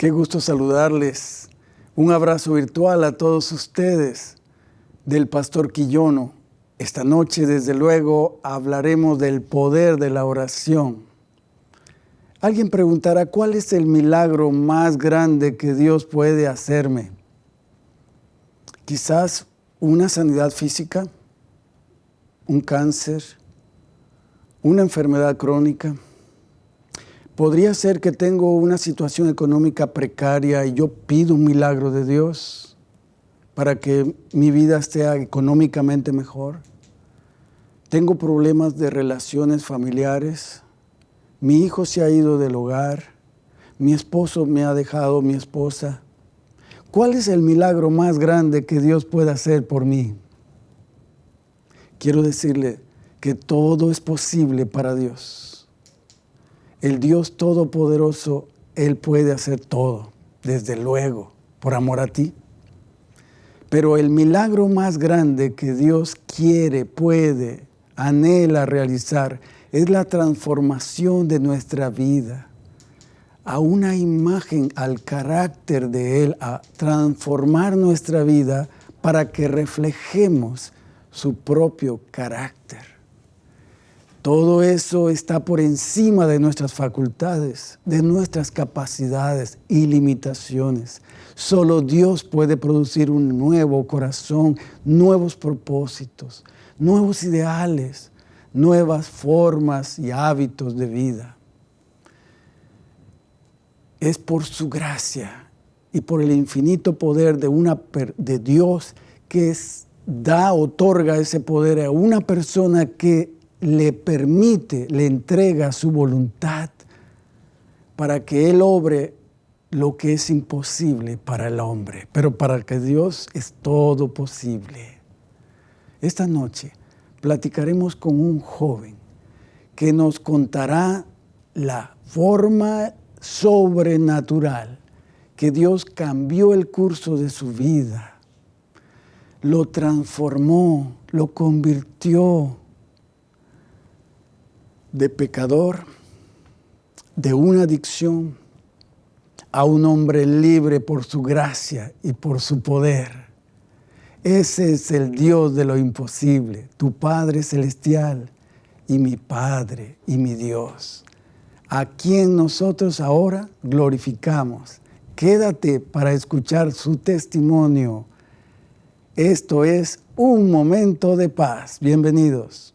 Qué gusto saludarles. Un abrazo virtual a todos ustedes del Pastor Quillono. Esta noche, desde luego, hablaremos del poder de la oración. Alguien preguntará, ¿cuál es el milagro más grande que Dios puede hacerme? Quizás una sanidad física, un cáncer, una enfermedad crónica Podría ser que tengo una situación económica precaria y yo pido un milagro de Dios para que mi vida sea económicamente mejor. Tengo problemas de relaciones familiares. Mi hijo se ha ido del hogar. Mi esposo me ha dejado, mi esposa. ¿Cuál es el milagro más grande que Dios puede hacer por mí? Quiero decirle que todo es posible para Dios el Dios Todopoderoso, Él puede hacer todo, desde luego, por amor a ti. Pero el milagro más grande que Dios quiere, puede, anhela realizar es la transformación de nuestra vida a una imagen, al carácter de Él, a transformar nuestra vida para que reflejemos su propio carácter. Todo eso está por encima de nuestras facultades, de nuestras capacidades y limitaciones. Solo Dios puede producir un nuevo corazón, nuevos propósitos, nuevos ideales, nuevas formas y hábitos de vida. Es por su gracia y por el infinito poder de, una, de Dios que da, otorga ese poder a una persona que le permite, le entrega su voluntad para que Él obre lo que es imposible para el hombre, pero para que Dios es todo posible. Esta noche platicaremos con un joven que nos contará la forma sobrenatural que Dios cambió el curso de su vida, lo transformó, lo convirtió de pecador, de una adicción, a un hombre libre por su gracia y por su poder. Ese es el Dios de lo imposible, tu Padre Celestial y mi Padre y mi Dios, a quien nosotros ahora glorificamos. Quédate para escuchar su testimonio. Esto es un momento de paz. Bienvenidos.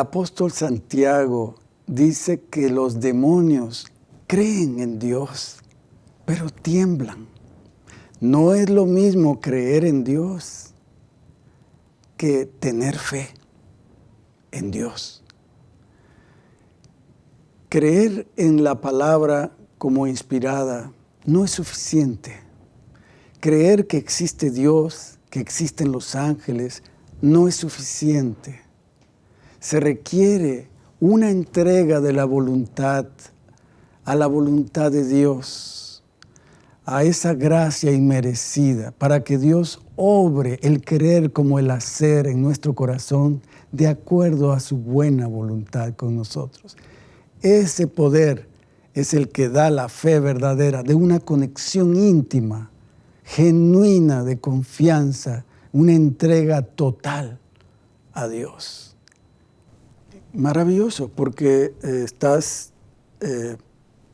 Apóstol Santiago dice que los demonios creen en Dios, pero tiemblan. No es lo mismo creer en Dios que tener fe en Dios. Creer en la palabra como inspirada no es suficiente. Creer que existe Dios, que existen los ángeles, no es suficiente se requiere una entrega de la voluntad a la voluntad de Dios, a esa gracia inmerecida, para que Dios obre el querer como el hacer en nuestro corazón de acuerdo a su buena voluntad con nosotros. Ese poder es el que da la fe verdadera de una conexión íntima, genuina de confianza, una entrega total a Dios. Maravilloso, porque eh, estás eh,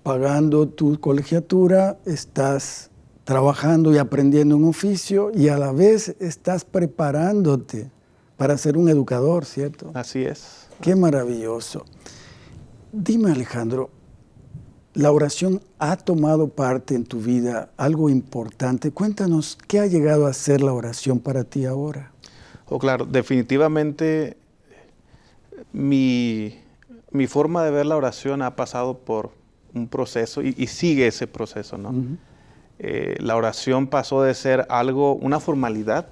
pagando tu colegiatura, estás trabajando y aprendiendo un oficio y a la vez estás preparándote para ser un educador, ¿cierto? Así es. Qué maravilloso. Dime, Alejandro, la oración ha tomado parte en tu vida, algo importante. Cuéntanos, ¿qué ha llegado a ser la oración para ti ahora? Oh, claro, definitivamente mi, mi forma de ver la oración ha pasado por un proceso y, sigue ese proceso, ¿no? Eh, la oración pasó de ser algo, una formalidad,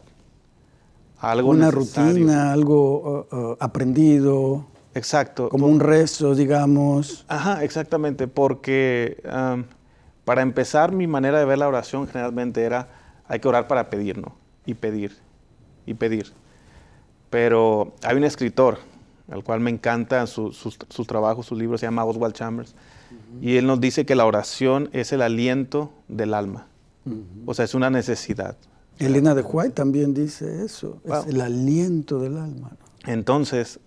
algo Una rutina, algo uh, uh, aprendido. Exacto. Como un rezo, digamos. Ajá, exactamente, porque para empezar mi manera de ver la oración generalmente era, hay que orar para pedir, ¿no? Y pedir, y pedir. Pero hay un escritor, al cual me encanta sus, sus, trabajos, sus libros, se llama Oswald Chambers, y él nos dice que la oración es el aliento del alma. O sea, es una necesidad. Elena de White también dice eso, es el aliento del alma. Entonces,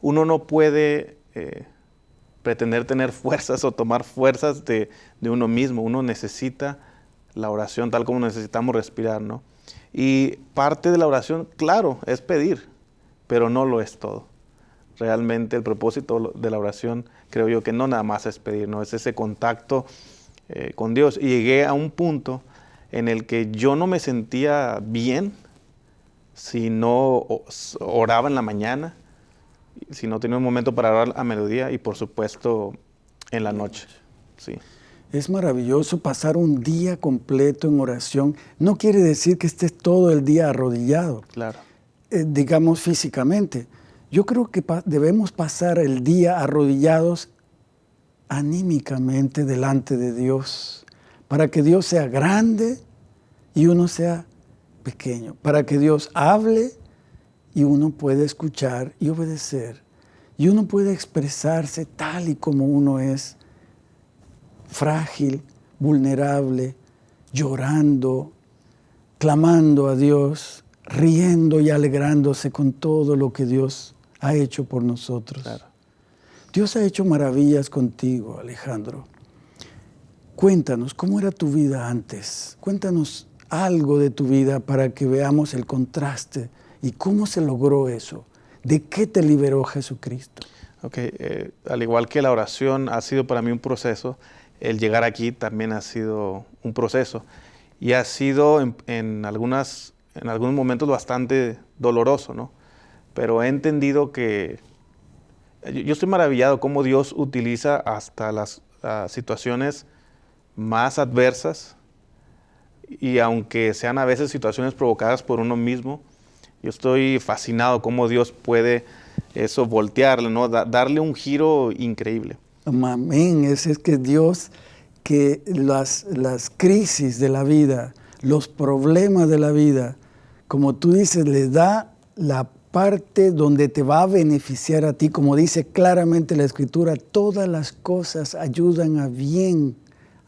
uno no puede eh, pretender tener fuerzas o tomar fuerzas de, de, uno mismo. Uno necesita la oración tal como necesitamos respirar, ¿no? Y parte de la oración, claro, es pedir, pero no lo es todo realmente el propósito de la oración, creo yo que no nada más es pedir, no es ese contacto eh, con Dios. Y llegué a un punto en el que yo no me sentía bien si no oraba en la mañana, si no tenía un momento para orar a mediodía y por supuesto en la noche. Sí. Es maravilloso pasar un día completo en oración. No quiere decir que estés todo el día arrodillado. Claro. Eh, digamos físicamente, yo creo que debemos pasar el día arrodillados anímicamente delante de Dios, para que Dios sea grande y uno sea pequeño, para que Dios hable y uno pueda escuchar y obedecer, y uno puede expresarse tal y como uno es, frágil, vulnerable, llorando, clamando a Dios, riendo y alegrándose con todo lo que Dios ha hecho por nosotros. Dios ha hecho maravillas contigo, Alejandro. Cuéntanos, ¿cómo era tu vida antes? Cuéntanos algo de tu vida para que veamos el contraste y cómo se logró eso. ¿De qué te liberó Jesucristo? Ok, eh, al igual que la oración ha sido para mí un proceso, el llegar aquí también ha sido un proceso y ha sido en, algunas, en algunos momentos bastante doloroso, ¿no? Pero he entendido que yo estoy maravillado cómo Dios utiliza hasta las situaciones más adversas y aunque sean a veces situaciones provocadas por uno mismo, yo estoy fascinado cómo Dios puede eso voltearle, ¿no? darle un giro increíble. Amén, es, es que Dios, que las, las crisis de la vida, los problemas de la vida, como tú dices, le da la parte donde te va a beneficiar a ti, como dice claramente la Escritura, todas las cosas ayudan a bien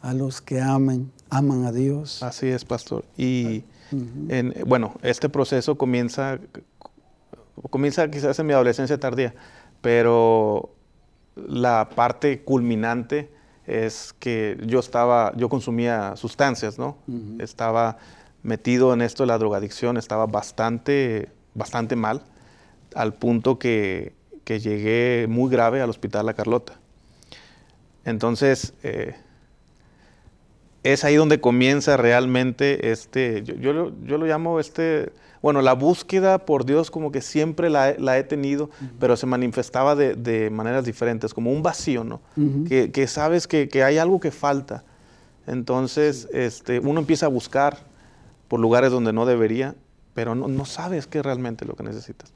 a los que aman, aman a Dios. Así es, pastor. Y bueno, este proceso comienza, comienza quizás en mi adolescencia tardía, pero la parte culminante es que yo estaba, yo consumía sustancias, ¿no? Estaba metido en esto de la drogadicción, estaba bastante, bastante mal al punto que, llegué muy grave al hospital La Carlota. Entonces, eh, es ahí donde comienza realmente este, yo, lo, llamo este, bueno, la búsqueda por Dios como que siempre la, he tenido, pero se manifestaba de, maneras diferentes, como un vacío, ¿no? que, sabes que, hay algo que falta. Entonces, este, uno empieza a buscar por lugares donde no debería, pero no, no sabes qué es realmente lo que necesitas.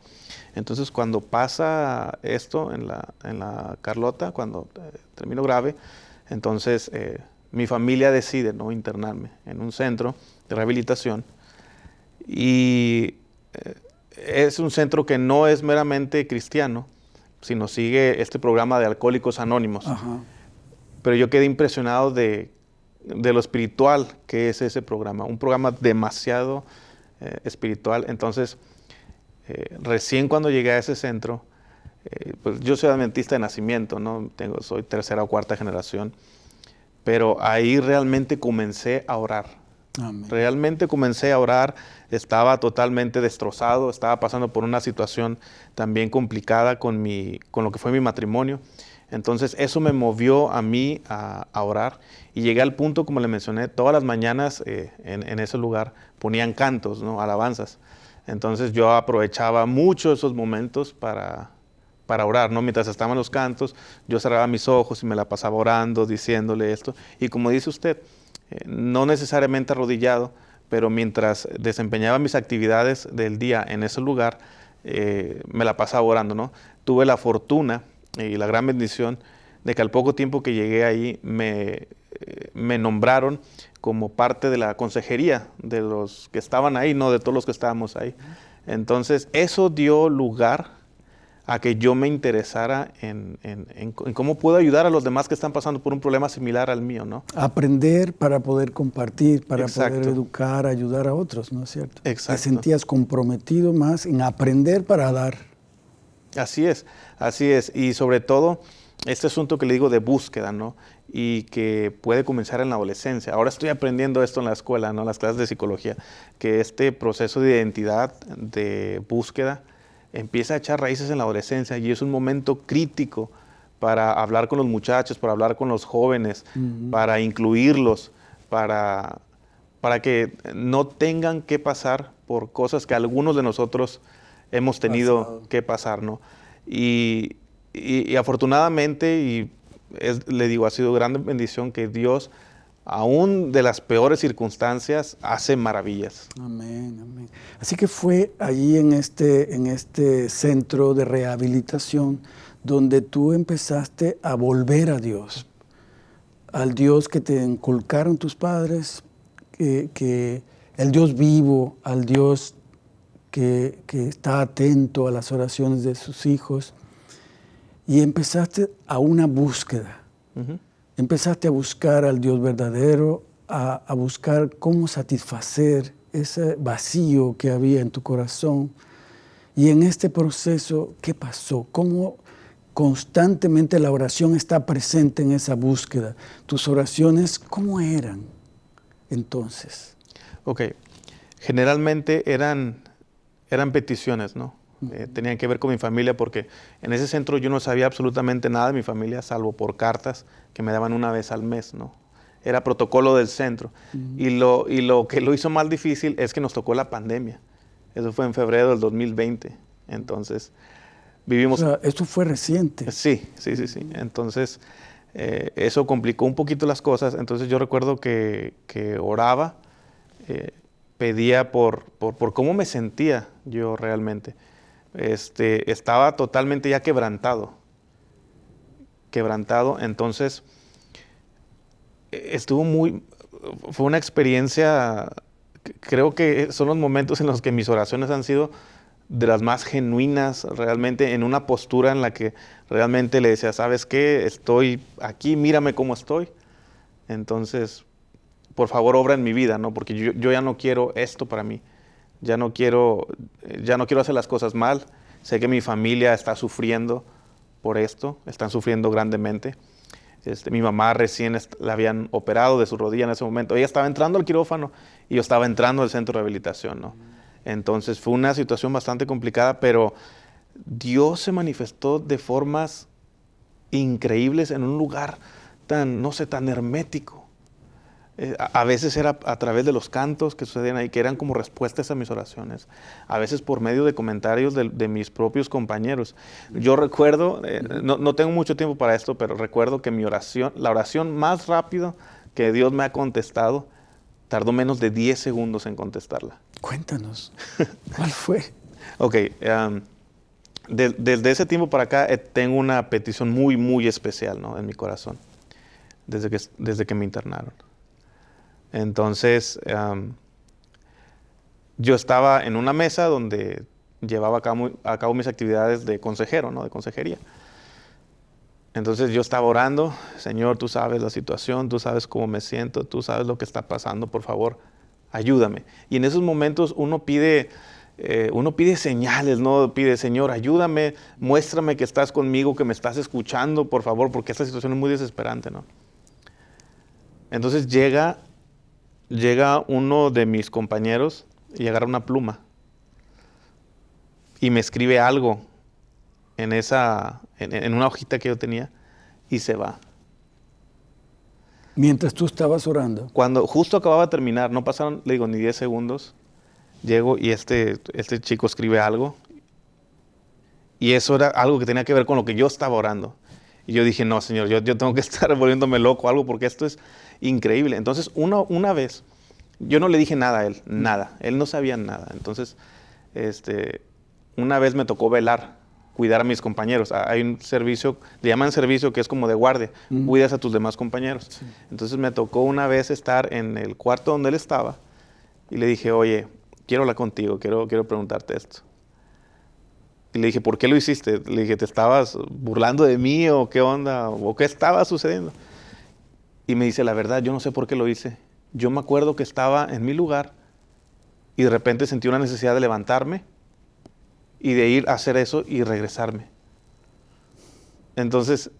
Entonces cuando pasa esto en la, en la Carlota, cuando eh, termino grave, entonces eh, mi familia decide no internarme en un centro de rehabilitación y eh, es un centro que no es meramente cristiano, sino sigue este programa de Alcohólicos Anónimos. Pero yo quedé impresionado de, de, lo espiritual que es ese programa, un programa demasiado espiritual. Entonces, eh, recién cuando llegué a ese centro, eh, pues yo soy adventista de nacimiento, ¿no? Tengo, soy tercera o cuarta generación, pero ahí realmente comencé a orar. Realmente comencé a orar, estaba totalmente destrozado, estaba pasando por una situación también complicada con, mi, con lo que fue mi matrimonio. Entonces eso me movió a mí a, orar y llegué al punto, como le mencioné, todas las mañanas eh, en, ese lugar ponían cantos, ¿no? alabanzas. Entonces yo aprovechaba mucho esos momentos para, para orar, ¿no? Mientras estaban los cantos, yo cerraba mis ojos y me la pasaba orando, diciéndole esto. Y como dice usted, eh, no necesariamente arrodillado, pero mientras desempeñaba mis actividades del día en ese lugar, eh, me la pasaba orando, ¿no? Tuve la fortuna y la gran bendición de que al poco tiempo que llegué ahí me, eh, me nombraron como parte de la consejería de los que estaban ahí, no de todos los que estábamos ahí. Entonces, eso dio lugar a que yo me interesara en, cómo puedo ayudar a los demás que están pasando por un problema similar al mío, ¿no? Aprender para poder compartir, para poder educar, ayudar a otros, ¿no es cierto? Exacto. Te sentías comprometido más en aprender para dar. Así es, así es. Y sobre todo, este asunto que le digo de búsqueda, ¿no? Y que puede comenzar en la adolescencia. Ahora estoy aprendiendo esto en la escuela, ¿no? Las clases de psicología, que este proceso de identidad, de búsqueda, empieza a echar raíces en la adolescencia y es un momento crítico para hablar con los muchachos, para hablar con los jóvenes, para incluirlos, para, para que no tengan que pasar por cosas que algunos de nosotros hemos tenido que pasar, ¿no? Y, afortunadamente, y le digo, ha sido gran bendición que Dios aún de las peores circunstancias, hace maravillas. Amén, amén. Así que fue allí en este, en este centro de rehabilitación donde tú empezaste a volver a Dios, al Dios que te inculcaron tus padres, que, el Dios vivo, al Dios que, está atento a las oraciones de sus hijos, y empezaste a una búsqueda empezaste a buscar al Dios verdadero, a, buscar cómo satisfacer ese vacío que había en tu corazón. Y en este proceso, ¿qué pasó? ¿Cómo constantemente la oración está presente en esa búsqueda? ¿Tus oraciones cómo eran entonces? Ok, generalmente eran, eran peticiones, ¿no? Eh, tenían que ver con mi familia porque en ese centro yo no sabía absolutamente nada de mi familia, salvo por cartas que me daban una vez al mes, ¿no? Era protocolo del centro. y, lo, y lo que lo hizo más difícil es que nos tocó la pandemia. Eso fue en febrero del 2020. Entonces, vivimos... O esto fue reciente. Sí, sí, sí, sí. Entonces, eh, eso complicó un poquito las cosas. Entonces, yo recuerdo que, que oraba, eh, pedía por, por, por, cómo me sentía yo realmente este, estaba totalmente ya quebrantado. Quebrantado, entonces estuvo muy, fue una experiencia, creo que son los momentos en los que mis oraciones han sido de las más genuinas, realmente en una postura en la que realmente le decía, ¿sabes qué? Estoy aquí, mírame cómo estoy. Entonces, por favor, obra en mi vida, ¿no? Porque yo, ya no quiero esto para mí ya no quiero, ya no quiero hacer las cosas mal. Sé que mi familia está sufriendo por esto, están sufriendo grandemente. Este, mi mamá recién la habían operado de su rodilla en ese momento. Ella estaba entrando al quirófano y yo estaba entrando al centro de rehabilitación. ¿no? Entonces fue una situación bastante complicada, pero Dios se manifestó de formas increíbles en un lugar tan, no sé, tan hermético. Eh, a, veces era a través de los cantos que sucedían ahí, que eran como respuestas a mis oraciones, a veces por medio de comentarios de, mis propios compañeros. Yo recuerdo, eh, no, tengo mucho tiempo para esto, pero recuerdo que mi oración, la oración más rápida que Dios me ha contestado, tardó menos de 10 segundos en contestarla. Cuéntanos, ¿cuál fue? ok, desde ese tiempo para acá eh, tengo una petición muy, muy especial en mi corazón, desde que, desde que me internaron. Entonces, yo estaba en una mesa donde llevaba a cabo, mis actividades de consejero, ¿no? De consejería. Entonces yo estaba orando, Señor, tú sabes la situación, tú sabes cómo me siento, tú sabes lo que está pasando, por favor, ayúdame. Y en esos momentos uno pide, eh, uno pide señales, ¿no? Pide, Señor, ayúdame, muéstrame que estás conmigo, que me estás escuchando, por favor, porque esta situación es muy desesperante, ¿no? Entonces llega llega uno de mis compañeros y agarra una pluma y me escribe algo en esa en, una hojita que yo tenía y se va. Mientras tú estabas orando. Cuando justo acababa de terminar, no pasaron, le digo, ni 10 segundos, llego y este, este chico escribe algo. Y eso era algo que tenía que ver con lo que yo estaba orando. Y yo dije, no, Señor, yo, yo tengo que estar volviéndome loco algo porque esto es increíble. Entonces, una, una vez, yo no le dije nada a él, nada. Él no sabía nada. Entonces, este, una vez me tocó velar, cuidar a mis compañeros. Ah, hay un servicio, le llaman servicio que es como de guardia, cuidas a tus demás compañeros. Entonces me tocó una vez estar en el cuarto donde él estaba y le dije, oye, quiero hablar contigo, quiero, quiero preguntarte esto. Y le dije, ¿por qué lo hiciste? Le dije, ¿te estabas burlando de mí o qué onda? ¿O qué estaba sucediendo? Y me dice, la verdad, yo no sé por qué lo hice. Yo me acuerdo que estaba en mi lugar y de repente sentí una necesidad de levantarme y de ir a hacer eso y regresarme. Entonces...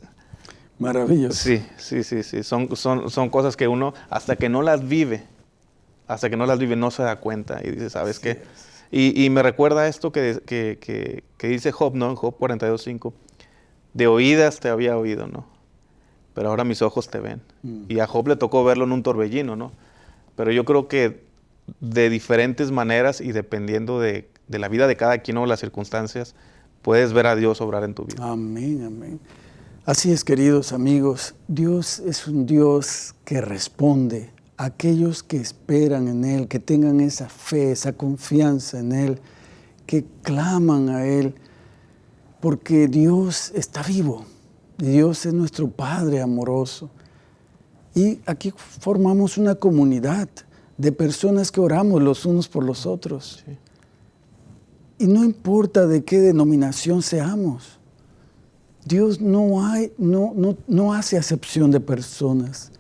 Maravilloso. Sí, sí, sí, sí. Son, son, son cosas que uno, hasta que no las vive, hasta que no las vive, no se da cuenta y dice, ¿sabes qué? Y, me recuerda esto que, que, que, dice Job, ¿no? En Job 42.5. De oídas te había oído, ¿no? Pero ahora mis ojos te ven. Mm. Y a Job le tocó verlo en un torbellino, ¿no? Pero yo creo que de diferentes maneras y dependiendo de, de la vida de cada quien o las circunstancias, puedes ver a Dios obrar en tu vida. Amén, amén. Así es, queridos amigos, Dios es un Dios que responde aquellos que esperan en Él, que tengan esa fe, esa confianza en Él, que claman a Él, porque Dios está vivo, Dios es nuestro Padre amoroso. Y aquí formamos una comunidad de personas que oramos los unos por los otros. Y no importa de qué denominación seamos, Dios no, hay, no, no, no hace acepción de personas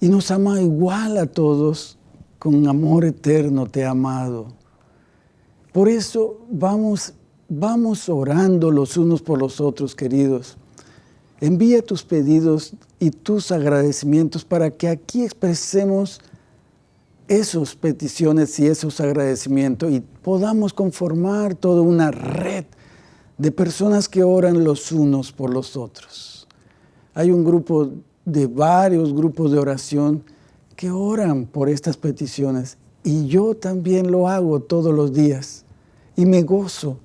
y nos ama igual a todos, con amor eterno te ha amado. Por eso vamos, vamos orando los unos por los otros, queridos. Envía tus pedidos y tus agradecimientos para que aquí expresemos esas peticiones y esos agradecimientos y podamos conformar toda una red de personas que oran los unos por los otros. Hay un grupo de varios grupos de oración que oran por estas peticiones y yo también lo hago todos los días y me gozo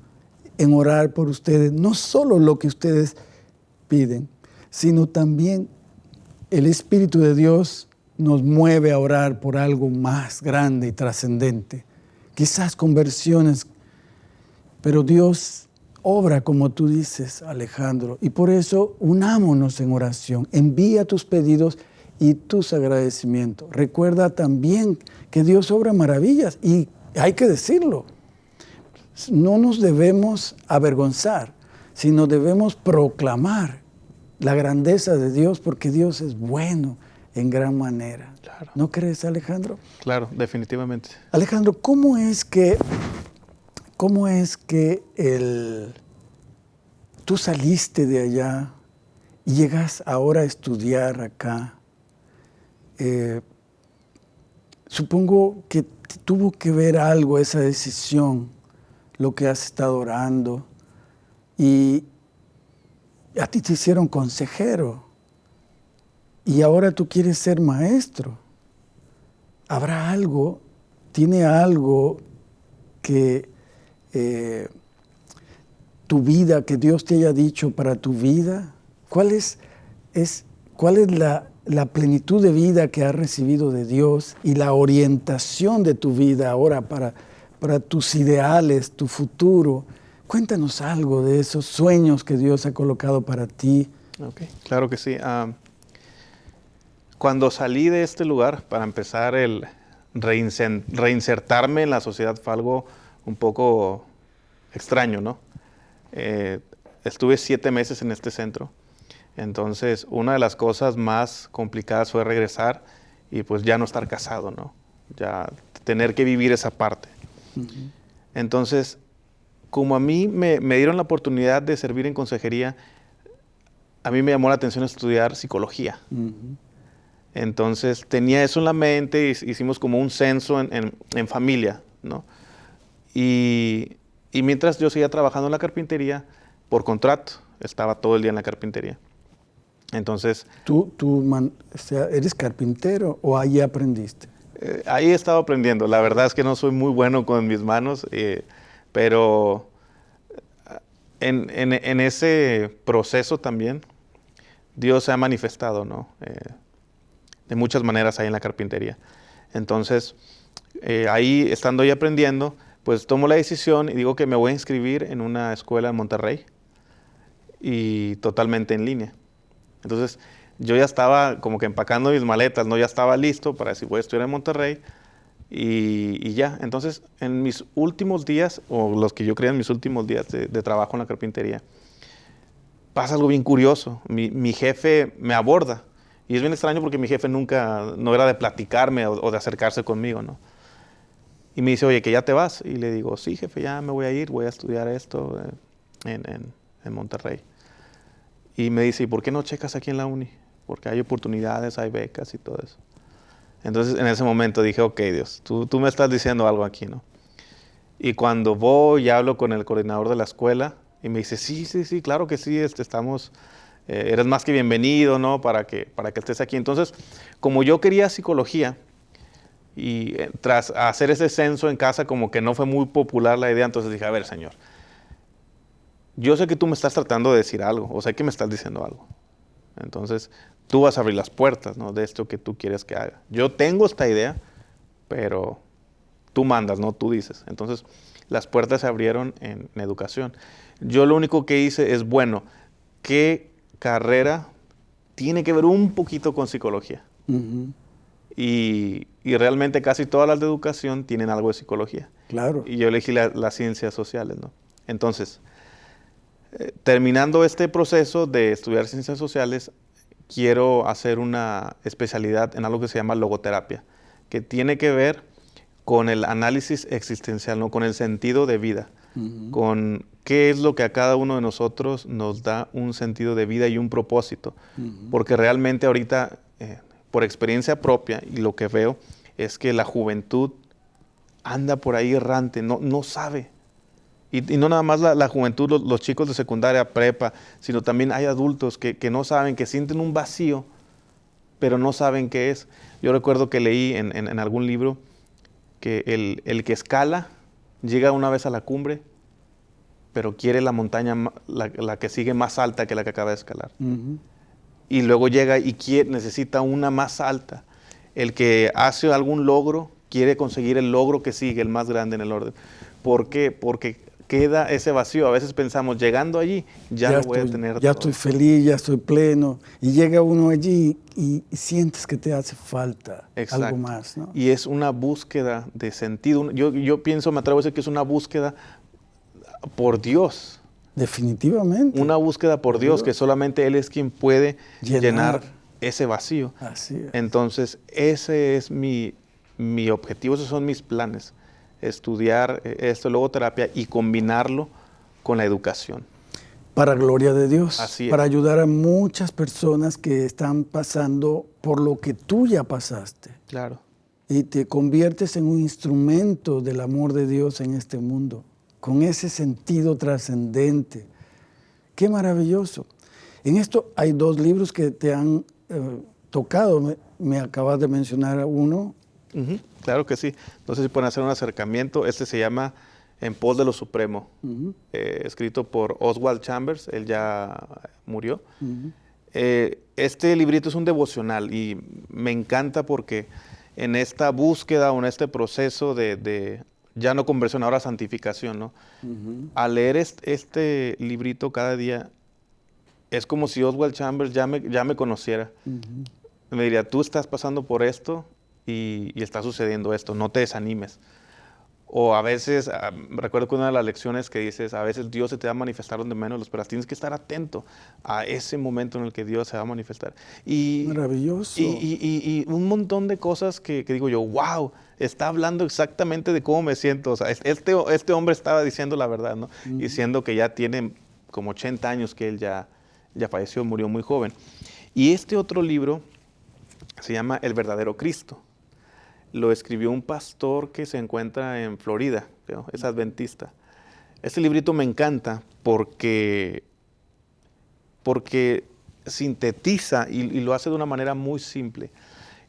en orar por ustedes, no solo lo que ustedes sino también el Espíritu de Dios nos mueve a orar por algo más grande y trascendente, quizás conversiones, pero Dios obra como tú dices, Alejandro. Y por eso unámonos en oración. Envía tus pedidos y tus agradecimientos. Recuerda también que Dios obra maravillas y hay que decirlo. No nos debemos avergonzar, sino debemos proclamar la grandeza de Dios porque Dios es bueno en gran manera. ¿No crees, Alejandro? Claro, definitivamente. Alejandro, ¿cómo es que ¿Cómo es que el, tú saliste de allá y llegas ahora a estudiar acá? Eh, supongo que tuvo que ver algo esa decisión, lo que has estado orando, y a ti te hicieron consejero, y ahora tú quieres ser maestro. ¿Habrá algo, tiene algo que eh, tu vida, que Dios te haya dicho para tu vida? ¿Cuál es, es, cuál es la, la plenitud de vida que has recibido de Dios y la orientación de tu vida ahora para, para tus ideales, tu futuro? Cuéntanos algo de esos sueños que Dios ha colocado para ti. Okay, claro que sí. Cuando salí de este lugar, para empezar, el reinsertarme en la sociedad fue algo un poco extraño, ¿no? Eh, estuve siete meses en este centro, entonces una de las cosas más complicadas fue regresar y pues ya no estar casado, ¿no? Ya tener que vivir esa parte. Entonces, como a mí me, dieron la oportunidad de servir en consejería, a mí me llamó la atención estudiar psicología. Entonces tenía eso en la mente, hicimos como un censo en, en familia, ¿no? Y, mientras yo seguía trabajando en la carpintería, por contrato, estaba todo el día en la carpintería. Entonces... ¿Tú, tú eres carpintero o ahí aprendiste? Eh, ahí he estado aprendiendo. La verdad es que no soy muy bueno con mis manos, eh, pero en, en, ese proceso también Dios se ha manifestado, ¿no? de muchas maneras ahí en la carpintería. Entonces, ahí estando ahí aprendiendo, pues tomo la decisión y digo que me voy a inscribir en una escuela en Monterrey y totalmente en línea. Entonces, yo ya estaba como que empacando mis maletas, ¿no? Ya estaba listo para decir, voy a estudiar en Monterrey y, ya. Entonces, en mis últimos días, o los que yo creía en mis últimos días de, trabajo en la carpintería, pasa algo bien curioso. Mi, jefe me aborda. Y es bien extraño porque mi jefe nunca, no era de platicarme o, de acercarse conmigo, ¿no? Y me dice, oye, que ya te vas. Y le digo, sí, jefe, ya me voy a ir, voy a estudiar esto eh, en, Monterrey. Y me dice, ¿y por qué no checas aquí en la uni? Porque hay oportunidades, hay becas y todo eso. Entonces en ese momento dije, ok, Dios, tú, tú me estás diciendo algo aquí, ¿no? Y cuando voy y hablo con el coordinador de la escuela, y me dice, sí, sí, sí, claro que sí, este, estamos, eh, eres más que bienvenido, ¿no? Para que, para que estés aquí. Entonces, como yo quería psicología, y eh, tras hacer ese censo en casa, como que no fue muy popular la idea, entonces dije, a ver, Señor, yo sé que tú me estás tratando de decir algo, o sé que me estás diciendo algo. Entonces, tú vas a abrir las puertas ¿no? de esto que tú quieres que haga. Yo tengo esta idea, pero tú mandas, no tú dices. Entonces, las puertas se abrieron en, educación. Yo lo único que hice es, bueno, ¿qué carrera tiene que ver un poquito con psicología? Y, realmente casi todas las de educación tienen algo de psicología. Claro. Y yo elegí las ciencias sociales, ¿no? Entonces, eh, terminando este proceso de estudiar ciencias sociales, quiero hacer una especialidad en algo que se llama logoterapia, que tiene que ver con el análisis existencial, ¿no? con el sentido de vida, con qué es lo que a cada uno de nosotros nos da un sentido de vida y un propósito. Porque realmente ahorita eh, por experiencia propia y lo que veo es que la juventud anda por ahí errante, no, no sabe. Y, no nada más la, juventud, los, chicos de secundaria, prepa, sino también hay adultos que, no saben, que sienten un vacío, pero no saben qué es. Yo recuerdo que leí en, algún libro que el, que escala llega una vez a la cumbre, pero quiere la montaña, la, que sigue más alta que la que acaba de escalar y luego llega y quiere, necesita una más alta. El que hace algún logro quiere conseguir el logro que sigue, el más grande en el orden. ¿Por qué? Porque queda ese vacío. A veces pensamos, llegando allí, ya, lo voy a tener. Ya estoy feliz, ya estoy pleno. Y llega uno allí y, sientes que te hace falta algo más. Y es una búsqueda de sentido. Yo, yo pienso, me atrevo a decir que es una búsqueda por Dios. Definitivamente. Una búsqueda por Dios, que solamente Él es quien puede llenar, ese vacío. Así es. Entonces, ese es mi, mi objetivo, esos son mis planes. Estudiar eh, esto, logoterapia y combinarlo con la educación. Para gloria de Dios. Así Para ayudar a muchas personas que están pasando por lo que tú ya pasaste. Claro. Y te conviertes en un instrumento del amor de Dios en este mundo con ese sentido trascendente. Qué maravilloso. En esto hay dos libros que te han eh, tocado. Me, acabas de mencionar uno. Claro que sí. No sé si pueden hacer un acercamiento. Este se llama En pos de lo supremo, eh, escrito por Oswald Chambers. Él ya murió. Eh, este librito es un devocional y me encanta porque en esta búsqueda o en este proceso de ya no conversión, ahora santificación, ¿no? Al leer este, librito cada día, es como si Oswald Chambers ya me, ya me conociera. Me diría, tú estás pasando por esto y, y, está sucediendo esto, no te desanimes. O a veces, ah, recuerdo que una de las lecciones que dices, a veces Dios se te va a manifestar donde menos lo esperas. Tienes que estar atento a ese momento en el que Dios se va a manifestar. Y, Maravilloso. Y, un montón de cosas que, digo yo, wow, está hablando exactamente de cómo me siento. O sea, este, este hombre estaba diciendo la verdad, ¿no? Diciendo que ya tiene como 80 años que él ya, ya falleció, murió muy joven. Y este otro libro se llama El verdadero Cristo lo escribió un pastor que se encuentra en Florida, es adventista. Este librito me encanta porque, porque sintetiza y, lo hace de una manera muy simple.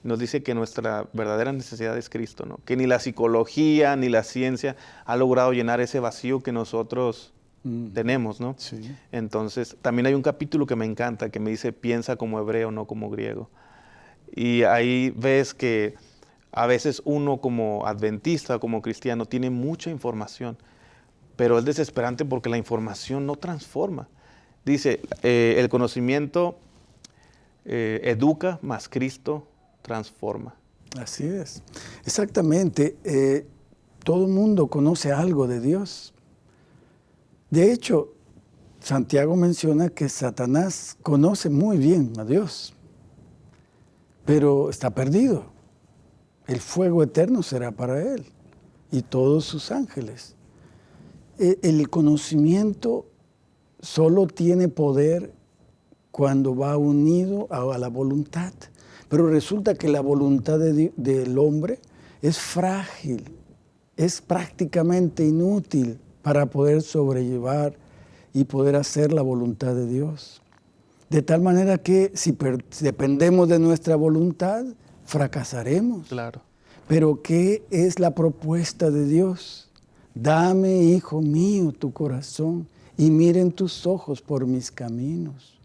Nos dice que nuestra verdadera necesidad es Cristo, ¿no? Que ni la psicología ni la ciencia ha logrado llenar ese vacío que nosotros mm. tenemos, ¿no? Sí. Entonces, también hay un capítulo que me encanta que me dice piensa como hebreo, no como griego. Y ahí ves que a veces uno como adventista, como cristiano, tiene mucha información, pero es desesperante porque la información no transforma. Dice, eh, el conocimiento eh, educa, más Cristo transforma. Así es. Exactamente. Eh, todo el mundo conoce algo de Dios. De hecho, Santiago menciona que Satanás conoce muy bien a Dios, pero está perdido. El fuego eterno será para él y todos sus ángeles. E, el conocimiento solo tiene poder cuando va unido a, la voluntad. Pero resulta que la voluntad del hombre es frágil, es prácticamente inútil para poder sobrellevar y poder hacer la voluntad de Dios. De tal manera que si dependemos de nuestra voluntad, fracasaremos. Claro. Pero ¿qué es la propuesta de Dios? Dame, hijo mío, tu corazón y miren tus ojos por mis caminos.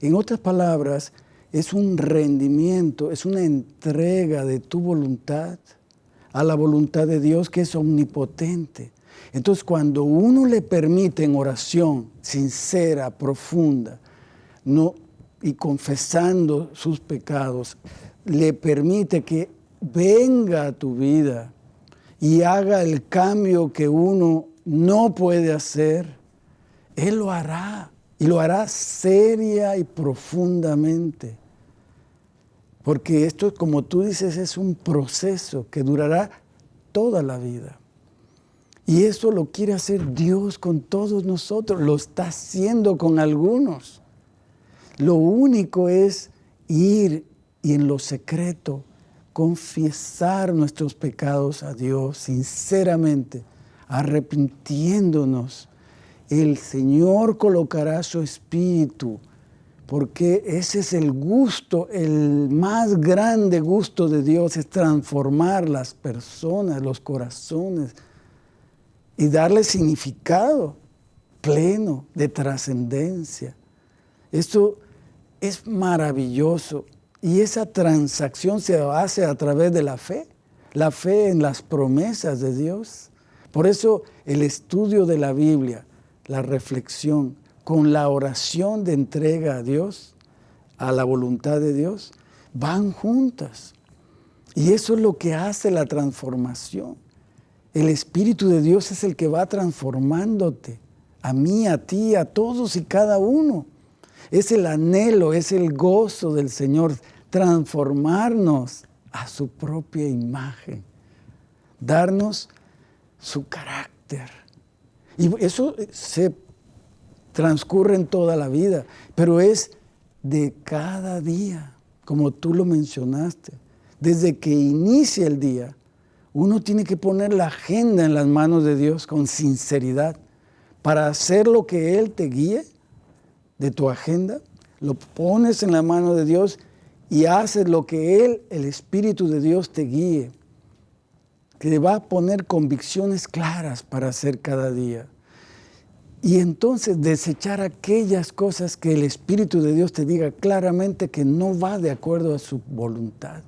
En otras palabras, es un rendimiento, es una entrega de tu voluntad a la voluntad de Dios que es omnipotente. Entonces, cuando uno le permite en oración sincera, profunda, no, y confesando sus pecados, le permite que venga a tu vida y haga el cambio que uno no puede hacer, Él lo hará y lo hará seria y profundamente. Porque esto, como tú dices, es un proceso que durará toda la vida. Y eso lo quiere hacer Dios con todos nosotros, lo está haciendo con algunos. Lo único es ir y en lo secreto confesar nuestros pecados a Dios sinceramente, arrepintiéndonos. El Señor colocará su espíritu, porque ese es el gusto, el más grande gusto de Dios, es transformar las personas, los corazones y darle significado pleno de trascendencia. Esto es maravilloso. Y esa transacción se hace a través de la fe, la fe en las promesas de Dios. Por eso el estudio de la Biblia, la reflexión con la oración de entrega a Dios, a la voluntad de Dios, van juntas. Y eso es lo que hace la transformación. El Espíritu de Dios es el que va transformándote, a mí, a ti, a todos y cada uno. Es el anhelo, es el gozo del Señor, transformarnos a su propia imagen, darnos su carácter. Y eso se transcurre en toda la vida, pero es de cada día, como tú lo mencionaste. Desde que inicia el día, uno tiene que poner la agenda en las manos de Dios con sinceridad para hacer lo que Él te guíe de tu agenda, lo pones en la mano de Dios y haces lo que Él, el Espíritu de Dios, te guíe, te va a poner convicciones claras para hacer cada día. Y entonces desechar aquellas cosas que el Espíritu de Dios te diga claramente que no va de acuerdo a su voluntad.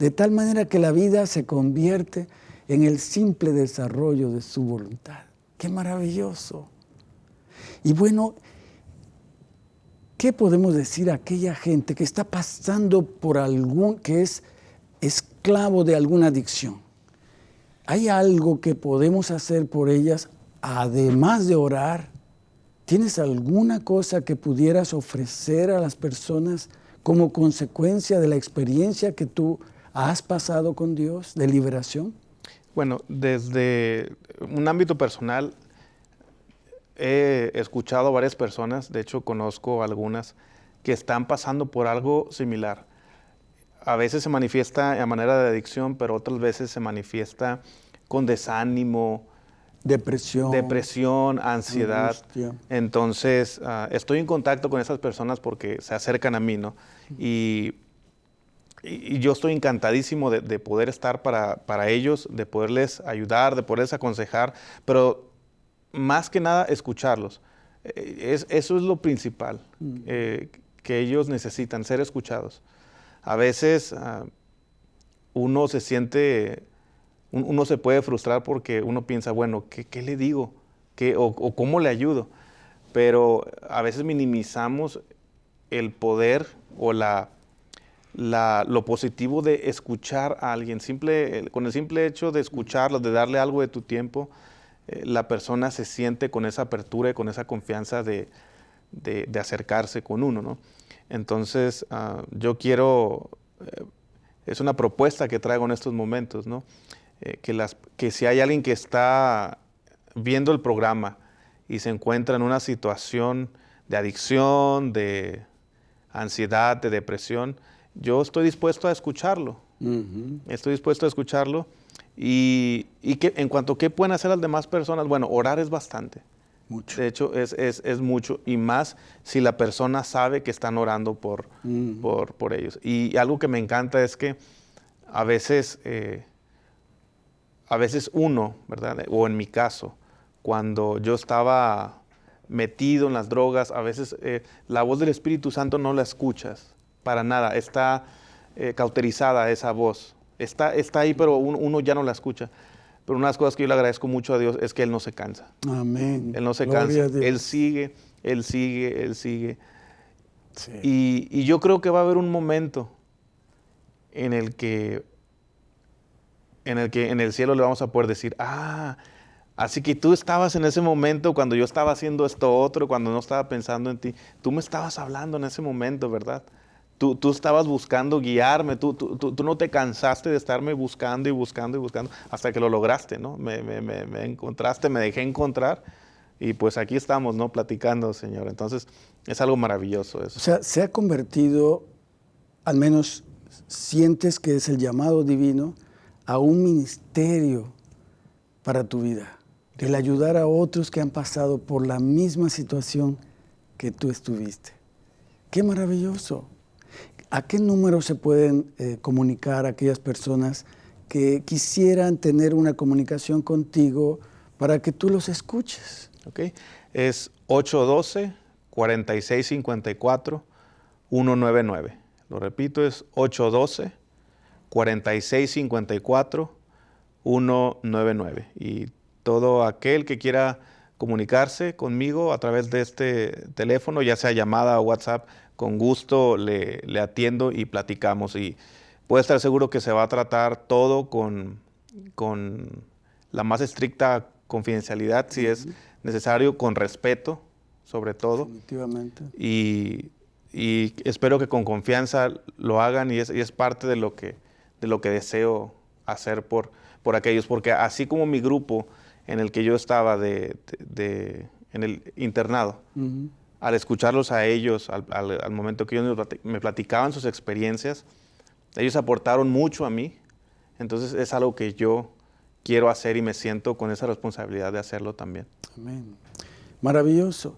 De tal manera que la vida se convierte en el simple desarrollo de su voluntad. ¡Qué maravilloso! Y bueno, ¿Qué podemos decir a aquella gente que está pasando por algún, que es esclavo de alguna adicción? ¿Hay algo que podemos hacer por ellas además de orar? ¿Tienes alguna cosa que pudieras ofrecer a las personas como consecuencia de la experiencia que tú has pasado con Dios de liberación? Bueno, desde un ámbito personal, he escuchado a varias personas, de hecho conozco algunas, que están pasando por algo similar. A veces se manifiesta a manera de adicción, pero otras veces se manifiesta con desánimo, depresión, depresión ansiedad. Entonces, ah, estoy en contacto con esas personas porque se acercan a mí, ¿no? Y y, yo estoy encantadísimo de, poder estar para, para, ellos, de poderles ayudar, de poderles aconsejar, pero más que nada escucharlos. Eh, es, eso es lo principal mm. eh, que ellos necesitan, ser escuchados. A veces ah, uno se siente, uno se puede frustrar porque uno piensa, bueno, ¿qué, le digo? ¿Qué, o, cómo le ayudo? Pero a veces minimizamos el poder o la, lo positivo de escuchar a alguien. Simple, con el simple hecho de escucharlo, de darle algo de tu tiempo, eh, la persona se siente con esa apertura y con esa confianza de, acercarse con uno. ¿no? Entonces, ah, yo quiero, eh, es una propuesta que traigo en estos momentos, ¿no? Eh, que, las, que si hay alguien que está viendo el programa y se encuentra en una situación de adicción, de ansiedad, de depresión, yo estoy dispuesto a escucharlo. Estoy dispuesto a escucharlo y, que, en cuanto a qué pueden hacer las demás personas, bueno, orar es bastante. Mucho. De hecho, es, mucho. Y más si la persona sabe que están orando por, por, ellos. Y algo que me encanta es que a veces, eh, a veces uno, ¿verdad? O en mi caso, cuando yo estaba metido en las drogas, a veces eh, la voz del Espíritu Santo no la escuchas para nada. Está eh, cauterizada esa voz. Está, está ahí, pero uno, ya no la escucha. Pero una de las cosas que yo le agradezco mucho a Dios es que Él no se cansa. Amén. Él no se cansa. Él sigue, Él sigue, Él sigue. Y, yo creo que va a haber un momento en el que en el que en el cielo le vamos a poder decir, ah, así que tú estabas en ese momento cuando yo estaba haciendo esto otro, cuando no estaba pensando en ti, tú me estabas hablando en ese momento, ¿verdad? Tú, estabas buscando guiarme, tú, tú, no te cansaste de estarme buscando y buscando y buscando hasta que lo lograste, ¿no? Me, encontraste, me dejé encontrar y pues aquí estamos, ¿no? Platicando, Señor. Entonces, es algo maravilloso eso. O sea, se ha convertido, al menos sientes que es el llamado divino, a un ministerio para tu vida. El ayudar a otros que han pasado por la misma situación que tú estuviste. Qué maravilloso. ¿A qué número se pueden eh, comunicar aquellas personas que quisieran tener una comunicación contigo para que tú los escuches? Okay. Es 812-4654-199. Lo repito, es 812-4654-199. Y todo aquel que quiera comunicarse conmigo a través de este teléfono, ya sea llamada o WhatsApp, con gusto le, atiendo y platicamos. Y puede estar seguro que se va a tratar todo con, con la más estricta confidencialidad, si es necesario, con respeto, sobre todo. Definitivamente. Y, y, espero que con confianza lo hagan y es, y es parte de lo, que, de lo que deseo hacer por, por aquellos, porque así como mi grupo en el que yo estaba de, de, en el internado, al escucharlos a ellos, al, momento que ellos me platicaban sus experiencias, ellos aportaron mucho a mí. Entonces es algo que yo quiero hacer y me siento con esa responsabilidad de hacerlo también. Amén. Maravilloso.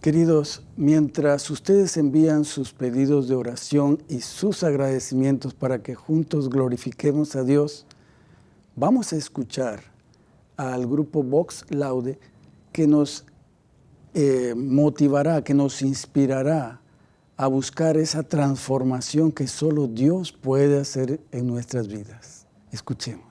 Queridos, mientras ustedes envían sus pedidos de oración y sus agradecimientos para que juntos glorifiquemos a Dios, vamos a escuchar al grupo Vox Laude que nos eh, motivará, que nos inspirará a buscar esa transformación que solo Dios puede hacer en nuestras vidas. Escuchemos.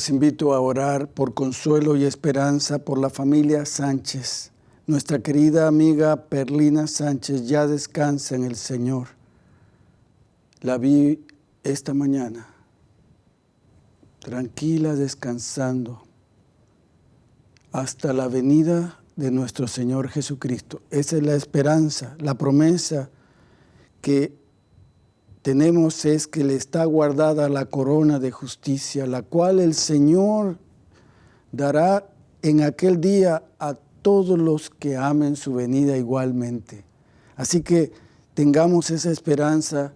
Les invito a orar por consuelo y esperanza por la familia Sánchez. Nuestra querida amiga Perlina Sánchez ya descansa en el Señor. La vi esta mañana, tranquila, descansando, hasta la venida de nuestro Señor Jesucristo. Esa es la esperanza, la promesa que tenemos es que le está guardada la corona de justicia, la cual el Señor dará en aquel día a todos los que amen su venida igualmente. Así que tengamos esa esperanza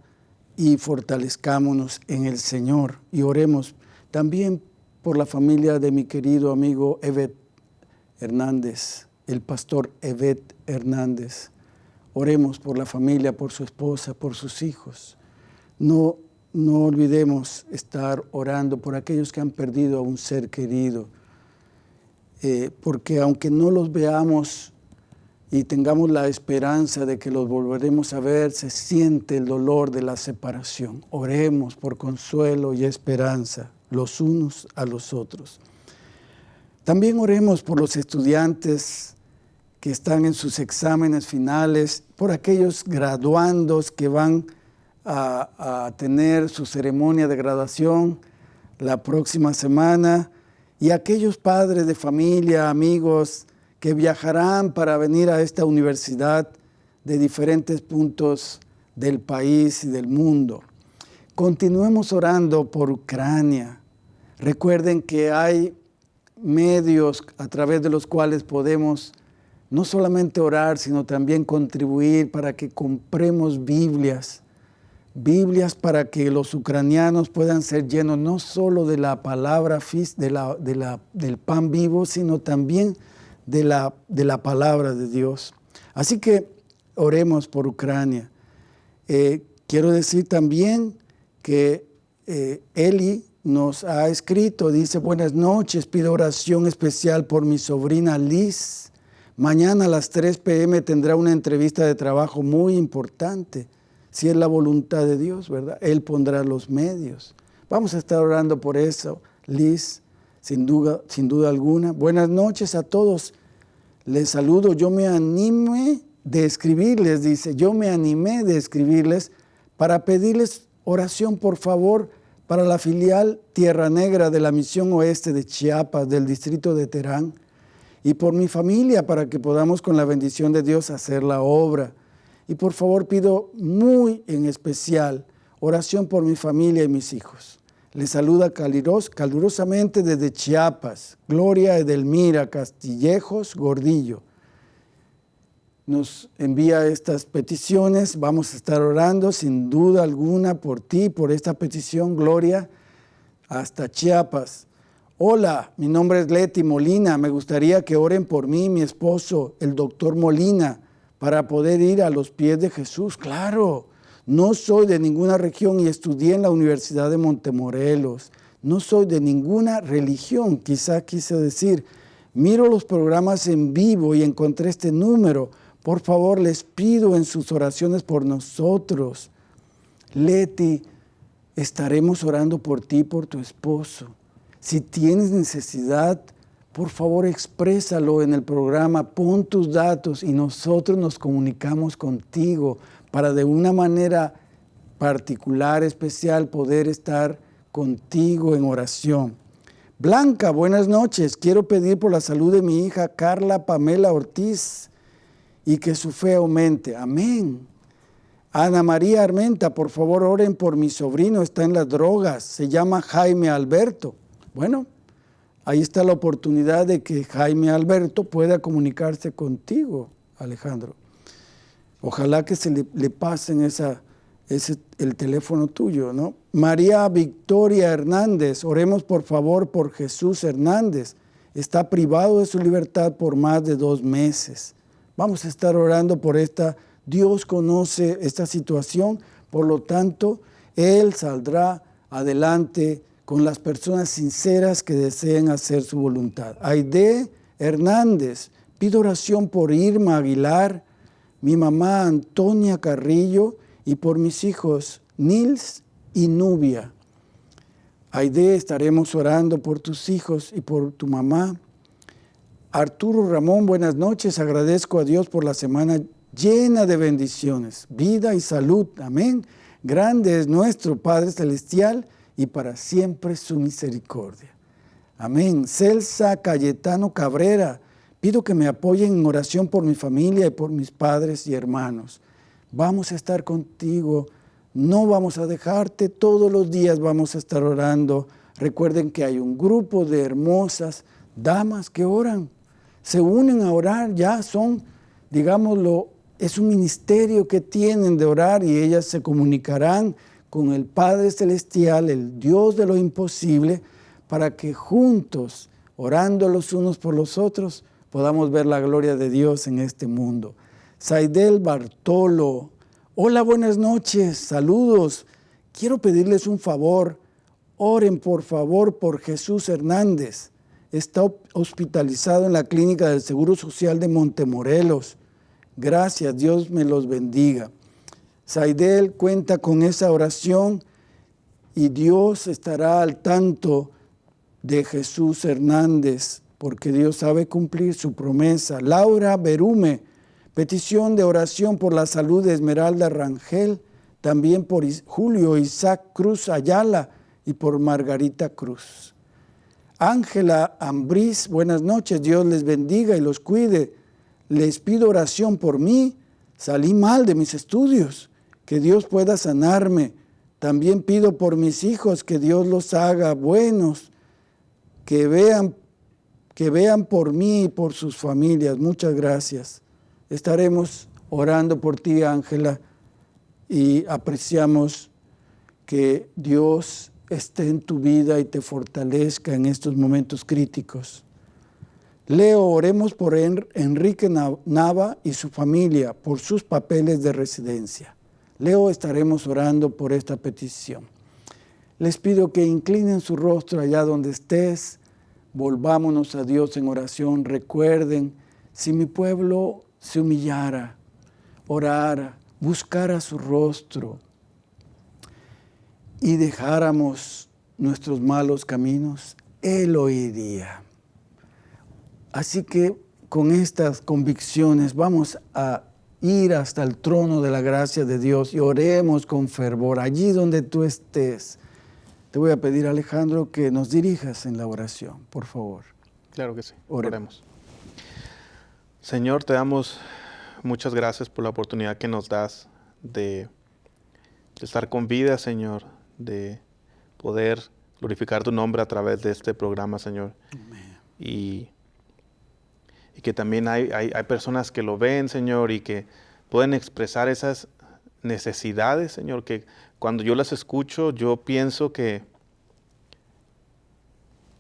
y fortalezcámonos en el Señor y oremos también por la familia de mi querido amigo Evet Hernández, el pastor Evet Hernández. Oremos por la familia, por su esposa, por sus hijos. No, no olvidemos estar orando por aquellos que han perdido a un ser querido, eh, porque aunque no los veamos y tengamos la esperanza de que los volveremos a ver, se siente el dolor de la separación. Oremos por consuelo y esperanza los unos a los otros. También oremos por los estudiantes que están en sus exámenes finales, por aquellos graduandos que van a, tener su ceremonia de graduación la próxima semana y aquellos padres de familia, amigos que viajarán para venir a esta universidad de diferentes puntos del país y del mundo. Continuemos orando por Ucrania. Recuerden que hay medios a través de los cuales podemos no solamente orar, sino también contribuir para que compremos Biblias Biblias para que los ucranianos puedan ser llenos no solo de la palabra de la, de la, del pan vivo, sino también de la, de la palabra de Dios. Así que oremos por Ucrania. Eh, quiero decir también que eh, Eli nos ha escrito, dice, buenas noches, pido oración especial por mi sobrina Liz. Mañana a las 3 pm tendrá una entrevista de trabajo muy importante si es la voluntad de Dios, ¿verdad? Él pondrá los medios. Vamos a estar orando por eso, Liz, sin duda, sin duda alguna. Buenas noches a todos. Les saludo. Yo me animé de escribirles, dice, yo me animé de escribirles para pedirles oración, por favor, para la filial Tierra Negra de la Misión Oeste de Chiapas, del distrito de Terán, y por mi familia, para que podamos con la bendición de Dios hacer la obra. Y por favor pido muy en especial oración por mi familia y mis hijos. Les saluda calurosamente desde Chiapas, Gloria Edelmira Castillejos Gordillo. Nos envía estas peticiones, vamos a estar orando sin duda alguna por ti, por esta petición, Gloria, hasta Chiapas. Hola, mi nombre es Leti Molina, me gustaría que oren por mí, mi esposo, el doctor Molina, para poder ir a los pies de Jesús. Claro, no soy de ninguna región y estudié en la Universidad de Montemorelos. No soy de ninguna religión, quizá quise decir. Miro los programas en vivo y encontré este número. Por favor, les pido en sus oraciones por nosotros. Leti, estaremos orando por ti, por tu esposo. Si tienes necesidad, por favor exprésalo en el programa, pon tus datos y nosotros nos comunicamos contigo para de una manera particular, especial, poder estar contigo en oración. Blanca, buenas noches. Quiero pedir por la salud de mi hija Carla Pamela Ortiz y que su fe aumente. Amén. Ana María Armenta, por favor oren por mi sobrino, está en las drogas, se llama Jaime Alberto. Bueno, ahí está la oportunidad de que Jaime Alberto pueda comunicarse contigo, Alejandro. Ojalá que se le, pasen esa, el teléfono tuyo, ¿no? María Victoria Hernández, oremos por favor por Jesús Hernández. Está privado de su libertad por más de dos meses. Vamos a estar orando por esta. Dios conoce esta situación, por lo tanto, Él saldrá adelante con las personas sinceras que deseen hacer su voluntad. Aide Hernández, pido oración por Irma Aguilar, mi mamá Antonia Carrillo y por mis hijos Nils y Nubia. Aide, estaremos orando por tus hijos y por tu mamá. Arturo Ramón, buenas noches. Agradezco a Dios por la semana llena de bendiciones, vida y salud. Amén. Grande es nuestro Padre Celestial y para siempre su misericordia. Amén. Celsa Cayetano Cabrera, pido que me apoyen en oración por mi familia y por mis padres y hermanos. Vamos a estar contigo, no vamos a dejarte, todos los días vamos a estar orando. Recuerden que hay un grupo de hermosas damas que oran, se unen a orar, ya son, digámoslo, es un ministerio que tienen de orar y ellas se comunicarán con el Padre Celestial, el Dios de lo imposible, para que juntos, orando los unos por los otros, podamos ver la gloria de Dios en este mundo. Saidel Bartolo, hola, buenas noches, saludos. Quiero pedirles un favor, oren por favor por Jesús Hernández. Está hospitalizado en la clínica del Seguro Social de Montemorelos. Gracias, Dios me los bendiga. Saidel cuenta con esa oración y Dios estará al tanto de Jesús Hernández, porque Dios sabe cumplir su promesa. Laura Berume, petición de oración por la salud de Esmeralda Rangel, también por Julio Isaac Cruz Ayala y por Margarita Cruz. Ángela Ambriz, buenas noches, Dios les bendiga y los cuide. Les pido oración por mí, salí mal de mis estudios que Dios pueda sanarme. También pido por mis hijos que Dios los haga buenos, que vean, que vean por mí y por sus familias. Muchas gracias. Estaremos orando por ti, Ángela, y apreciamos que Dios esté en tu vida y te fortalezca en estos momentos críticos. Leo, oremos por Enrique Nava y su familia, por sus papeles de residencia. Leo estaremos orando por esta petición. Les pido que inclinen su rostro allá donde estés, volvámonos a Dios en oración. Recuerden, si mi pueblo se humillara, orara, buscara su rostro y dejáramos nuestros malos caminos, Él oiría. Así que con estas convicciones vamos a ir hasta el trono de la gracia de Dios y oremos con fervor allí donde tú estés. Te voy a pedir, Alejandro, que nos dirijas en la oración, por favor. Claro que sí. Oremos. Señor, te damos muchas gracias por la oportunidad que nos das de, estar con vida, Señor, de poder glorificar tu nombre a través de este programa, Señor. Amén. Y y que también hay, hay, personas que lo ven, Señor, y que pueden expresar esas necesidades, Señor, que cuando yo las escucho, yo pienso que,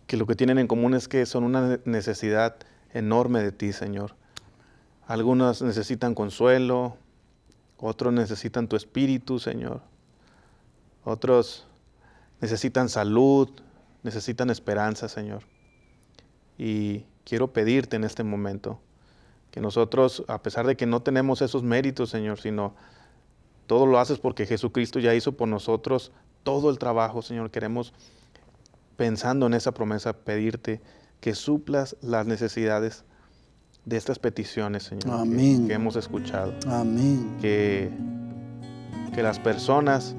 que lo que tienen en común es que son una necesidad enorme de ti, Señor. Algunos necesitan consuelo, otros necesitan tu espíritu, Señor. Otros necesitan salud, necesitan esperanza, Señor. Y quiero pedirte en este momento que nosotros, a pesar de que no tenemos esos méritos, Señor, sino todo lo haces porque Jesucristo ya hizo por nosotros todo el trabajo, Señor. Queremos, pensando en esa promesa, pedirte que suplas las necesidades de estas peticiones, Señor, Que, hemos escuchado. Amén. Que, que las personas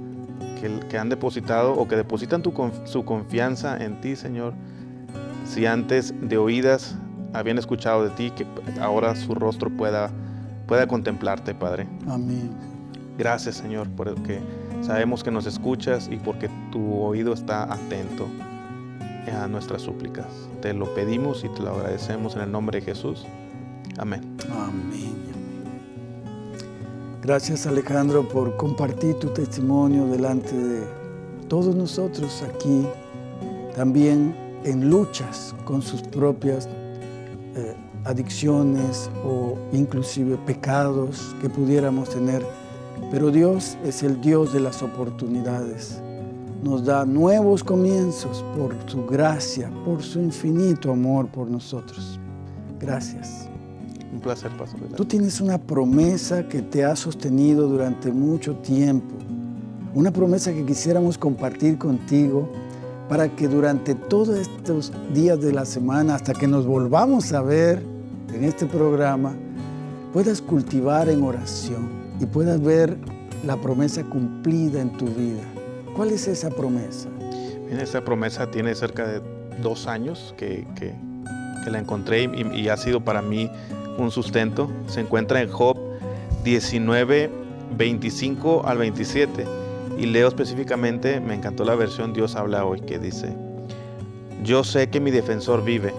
que, han depositado o que depositan su confianza en ti, Señor. Si antes de oídas habían escuchado de ti, que ahora su rostro pueda, pueda contemplarte, Padre. Amén. Gracias, Señor, porque sabemos que nos escuchas y porque tu oído está atento a nuestras súplicas. Te lo pedimos y te lo agradecemos en el nombre de Jesús. Amén. Amén. Gracias Alejandro por compartir tu testimonio delante de todos nosotros aquí, también en luchas con sus propias eh, adicciones o inclusive pecados que pudiéramos tener. Pero Dios es el Dios de las oportunidades. Nos da nuevos comienzos por su gracia, por su infinito amor por nosotros. Gracias. Un placer, Pastor. Tú tienes una promesa que te ha sostenido durante mucho tiempo. Una promesa que quisiéramos compartir contigo para que durante todos estos días de la semana, hasta que nos volvamos a ver en este programa, puedas cultivar en oración y puedas ver la promesa cumplida en tu vida. ¿Cuál es esa promesa? Bien, esa promesa tiene cerca de dos años que, la encontré y, y, ha sido para mí un sustento. Se encuentra en Job 19, 25 al 27. Y leo específicamente, me encantó la versión Dios habla hoy, que dice, yo sé que mi defensor vive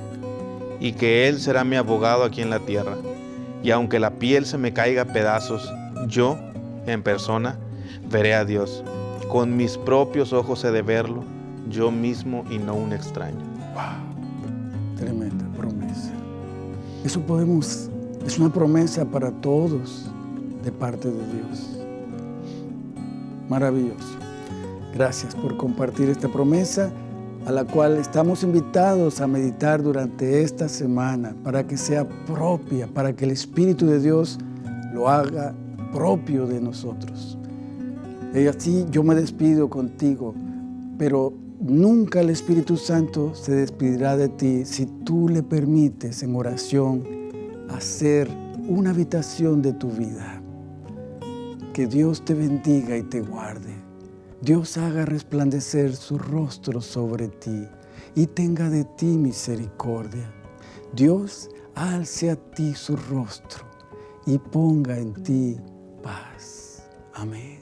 y que Él será mi abogado aquí en la tierra. Y aunque la piel se me caiga a pedazos, yo, en persona, veré a Dios. Con mis propios ojos he de verlo, yo mismo y no un extraño. Wow, tremenda promesa. Eso podemos, es una promesa para todos de parte de Dios. Maravilloso. Gracias por compartir esta promesa a la cual estamos invitados a meditar durante esta semana para que sea propia, para que el Espíritu de Dios lo haga propio de nosotros. Y así yo me despido contigo, pero nunca el Espíritu Santo se despedirá de ti si tú le permites en oración hacer una habitación de tu vida. Que Dios te bendiga y te guarde. Dios haga resplandecer su rostro sobre ti y tenga de ti misericordia. Dios alce a ti su rostro y ponga en ti paz. Amén.